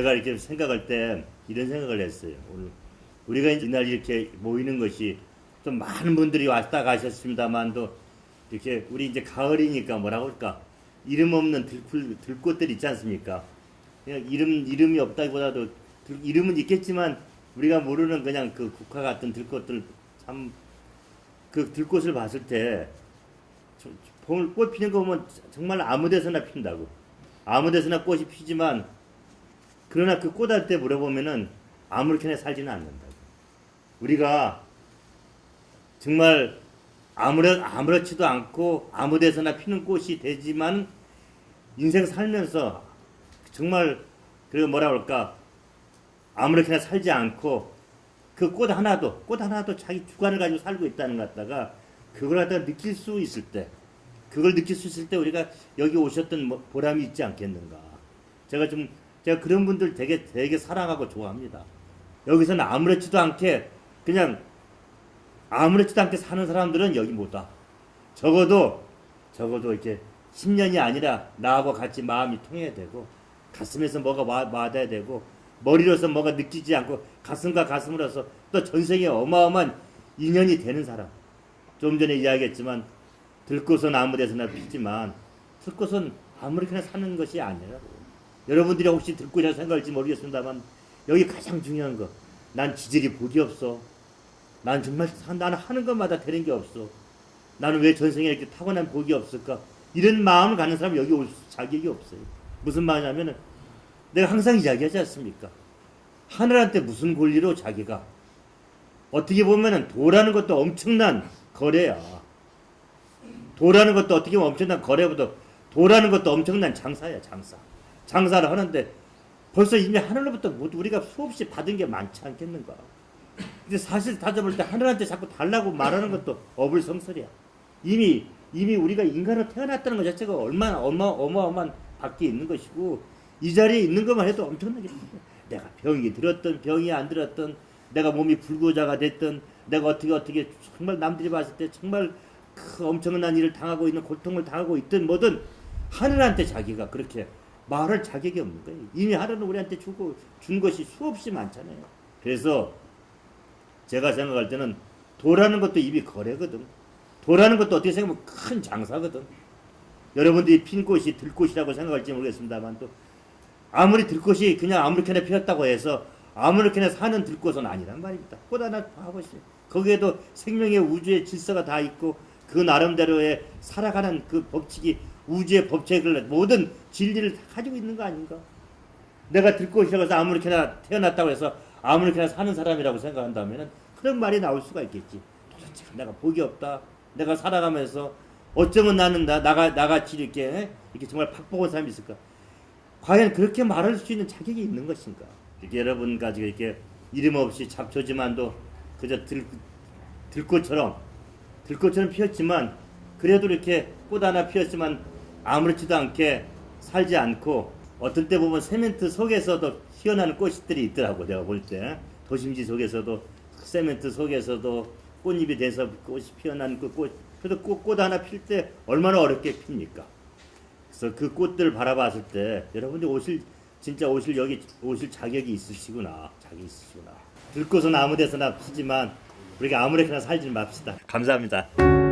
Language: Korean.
이렇게 생각할 때 이런 생각을 했어요. 오늘 우리가 이날 이렇게 모이는 것이 좀 많은 분들이 왔다 가셨습니다만도 이렇게 우리 이제 가을이니까 뭐라고 할까 이름 없는 들풀 들꽃들 있지 않습니까? 그냥 이름 이름이 없다기보다도 들- 이름은 있겠지만 우리가 모르는 그냥 그 국화 같은 들꽃들 참 그 들꽃을 봤을 때 저- 봄- 꽃 피는 거 보면 정말 아무 데서나 핀다고 아무 데서나 꽃이 피지만 그러나 그꽃할때 물어보면은 아무렇게나 살지는 않는다고 우리가 정말 아무렇 아무렇지도 않고 아무 데서나 피는 꽃이 되지만 인생 살면서 정말 그 뭐라 그럴까? 아무렇게나 살지 않고 그 꽃 하나도 꽃 하나도 자기 주관을 가지고 살고 있다는 것 갖다가 그걸 갖다가 느낄 수 있을 때 그걸 느낄 수 있을 때 우리가 여기 오셨던 뭐 보람이 있지 않겠는가? 제가 좀 제가 그런 분들 되게 되게 사랑하고 좋아합니다 여기서는 아무렇지도 않게 그냥 아무렇지도 않게 사는 사람들은 여기 못 와. 적어도 적어도 이렇게 10년이 아니라 나하고 같이 마음이 통해야 되고 가슴에서 뭐가 와, 와닿아야 되고 머리로서 뭐가 느끼지 않고 가슴과 가슴으로서 또 전생에 어마어마한 인연이 되는 사람. 좀 전에 이야기했지만 들꽃은 아무 데서나 피지만 들꽃은 아무렇게나 사는 것이 아니라고. 여러분들이 혹시 들꽃이라 생각할지 모르겠습니다만 여기 가장 중요한 거. 난 지질이 복이 없어. 난 정말 사- 나는 하는 것마다 되는 게 없어. 나는 왜 전생에 이렇게 타고난 복이 없을까? 이런 마음을 갖는 사람 여기 올 자격이 없어요. 무슨 말이냐면은 내가 항상 이야기하지 않습니까? 하늘한테 무슨 권리로 자기가 어떻게 보면은 도라는 것도 엄청난 거래야. 도라는 것도 어떻게 보면 엄청난 거래보다 도라는 것도 엄청난 장사야 장사. 장사를 하는데 벌써 이미 하늘로부터 우리가 수없이 받은 게 많지 않겠는가? 근데 사실 따져볼 때 하늘한테 자꾸 달라고 말하는 것도 어불성설이야. 이미 이미 우리가 인간으로 태어났다는 것 자체가 얼마나 어마 어마어마한 밖에 있는 것이고 이 자리에 있는 것만 해도 엄청나게 내가 병이 들었던 병이 안 들었던 내가 몸이 불구자가 됐던 내가 어떻게 어떻게 정말 남들이 봤을 때 정말 그 엄청난 일을 당하고 있는 고통을 당하고 있든 뭐든 하늘한테 자기가 그렇게 말할 자격이 없는 거예요. 이미 하늘은 우리한테 주고 준 것이 수없이 많잖아요. 그래서 제가 생각할 때는 도라는 것도 입이 거래거든. 도라는 것도 어떻게 생각하면 큰 장사거든. 여러분들이 핀 꽃이 들꽃이라고 생각할지 모르겠습니다만 또 아무리 들꽃이 그냥 아무렇게나 피었다고 해서 아무렇게나 사는 들꽃은 아니란 말입니다. 꽃 하나 봐보세요. 거기에도 생명의 우주의 질서가 다 있고 그 나름대로의 살아가는 그 법칙이 우주의 법칙을 모든 진리를 다 가지고 있는 거 아닌가? 내가 들꽃이라고 해서 아무렇게나 태어났다고 해서 아무렇게나 사는 사람이라고 생각한다면 그런 말이 나올 수가 있겠지. 도대체 내가 복이 없다. 내가 살아가면서 어쩌면 나는 나, 나가, 나같이 이렇게, 이렇게 정말 팍복한 사람이 있을까? 과연 그렇게 말할 수 있는 자격이 있는 것인가? 이렇게 여러분 가지고 이렇게 이름 없이 잡초지만도 그저 들, 들꽃처럼, 들꽃처럼 피었지만 그래도 이렇게 꽃 하나 피었지만 아무렇지도 않게 살지 않고 어떨 때 보면 세멘트 속에서도 피어나는 꽃들이 있더라고 내가 볼 때 도심지 속에서도 세멘트 속에서도 꽃잎이 돼서 꽃이 피어난 그꽃 그래도 꽃, 꽃 하나 필 때 얼마나 어렵게 핍니까? 그래서 그 꽃들 바라봤을 때 여러분들 오실 진짜 오실 여기 오실 자격이 있으시구나 자격이 있으시구나 들꽃은 아무 데서나 피지만 우리가 아무렇게나 살지 맙시다 감사합니다.